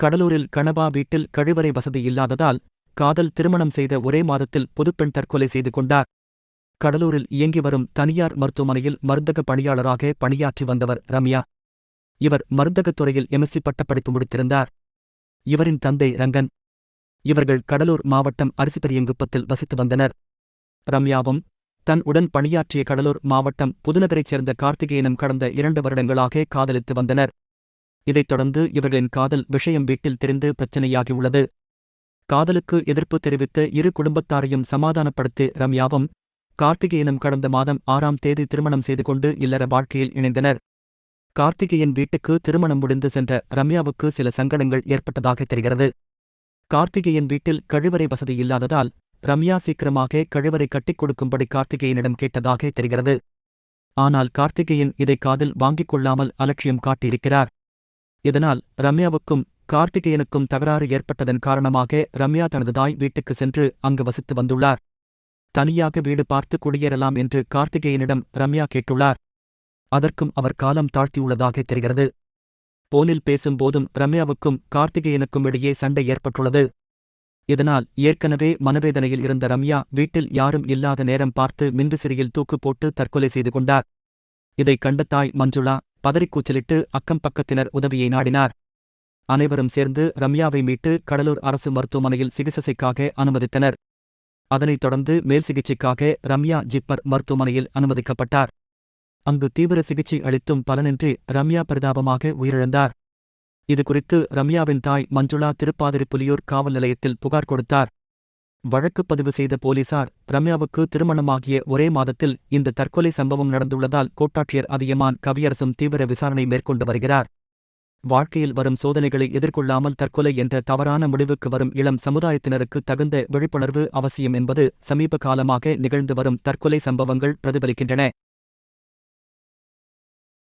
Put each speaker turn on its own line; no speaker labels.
கடலூரில் கணவா வீட்டில் கழிவறை வசதி இல்லாததால் காதல் திருமணம் செய்த ஒரே மாதத்தில் புதுப்பெண் தற்கொலை செய்து கொண்டார். கடலூரில் இயங்கி வரும் தனியார் மருத்துவமனையில் மருந்தக பணியாளராக பணியாற்றி வந்தவர் ரம்யா. இவர் மருந்தகத் துறையில் எம்எஸ்சி பட்டப்படிப்பு முடித்திருந்தார். இவரின் தந்தை ரங்கன். இவர்கள் கடலூர் மாவட்டம் அரிசிபெரியங்குப்பத்தில் வசித்து வந்தனர். ரம்யாவும் தன் உடன் பணியாற்றிய கடலூர் மாவட்டம் புதுநகரைச் சேர்ந்த கார்த்திகேயனும் கடந்த இரண்டு வருடங்களாக காதலித்து வந்தனர். இதைத் தொடர்ந்து இவர்களின் காதல் விஷயம் வீட்டில் தெரிந்து பிரச்சனையாகியுள்ளது. காதலுக்கு எதிர்ப்பு தெரிவித்த இரு குடும்பத்தாரையும் சமாதானப்படுத்தி ரம்யாவும் கார்த்திகேயனும் கடந்த மாதம் ஆறாம் தேதி திருமணம் செய்து கொண்டு இல்லற வாழ்க்கையில் இணைந்தனர். கார்த்திகேயன் வீட்டுக்கு திருமணம் முடிந்து சென்ற ரம்யாவுக்கு சில சங்கடங்கள் ஏற்பட்டதாக தெரிகிறது. கார்த்திகேயன் வீட்டில் கழிவறை வசதி இல்லாததால் ரம்யா சீக்கிரமாக கழிவறை கட்டிக் கொடுக்கும்படி கார்த்திகேயனிடம் கேட்டதாக தெரிகிறது. ஆனால் கார்த்திகேயன் இதை காதில் வாங்கிக் கொள்ளாமல் அலட்சியம் காட்டியிருக்கிறார். இதனால் ரம்யாவுக்கும் கார்த்திகேயனுக்கும் தகராறு ஏற்பட்டதன் காரணமாக ரம்யா தனது தாய் வீட்டுக்கு சென்று அங்கு வசித்து வந்துள்ளார். தனியாக வீடு பார்த்து குடியேறலாம் என்று கார்த்திகேயனிடம் ரம்யா கேட்டுள்ளார். அதற்கும் அவர் காலம் தாழ்த்தியுள்ளதாக தெரிகிறது. போனில் பேசும்போதும் ரம்யாவுக்கும் கார்த்திகேயனுக்கும் இடையே சண்டை ஏற்பட்டுள்ளது. இதனால் ஏற்கனவே மனவேதனையில் இருந்த ரம்யா வீட்டில் யாரும் இல்லாத நேரம் பார்த்து மின்விசிறியில் தூக்கு போட்டு தற்கொலை செய்து கொண்டார். இதைக் கண்ட தாய் மஞ்சுளா பதறிக்கூச்சலிட்டு அக்கம் பக்கத்தினர் உதவியை நாடினார். அனைவரும் சேர்ந்து ரம்யாவை மீட்டு கடலூர் அரசு மருத்துவமனையில் சிகிச்சைக்காக அனுமதித்தனர். அதனைத் தொடர்ந்து மேல் சிகிச்சைக்காக ரம்யா ஜிப்பர் மருத்துவமனையில் அனுமதிக்கப்பட்டார். அங்கு தீவிர சிகிச்சை அளித்தும் பலனின்றி ரம்யா பரிதாபமாக உயிரிழந்தார். இதுகுறித்து ரம்யாவின் தாய் மஞ்சுளா திருப்பாதிரி புலியூர் காவல் நிலையத்தில் புகார் கொடுத்தார். வழக்கு பதிவு செய்த போலீசார் ரம்யாவுக்கு திருமணமாகிய ஒரே மாதத்தில் இந்த தற்கொலை சம்பவம் நடந்துள்ளதால் கோட்டாட்சியர் அதியமான் கவியரசும் தீவிர விசாரணை மேற்கொண்டு வருகிறார். வாழ்க்கையில் வரும் சோதனைகளை எதிர்கொள்ளாமல் தற்கொலை என்ற தவறான முடிவுக்கு வரும் இளம் சமுதாயத்தினருக்கு தகுந்த விழிப்புணர்வு அவசியம் என்பது சமீப காலமாக நிகழ்ந்து வரும் தற்கொலை சம்பவங்கள் பிரதிபலிக்கின்றன.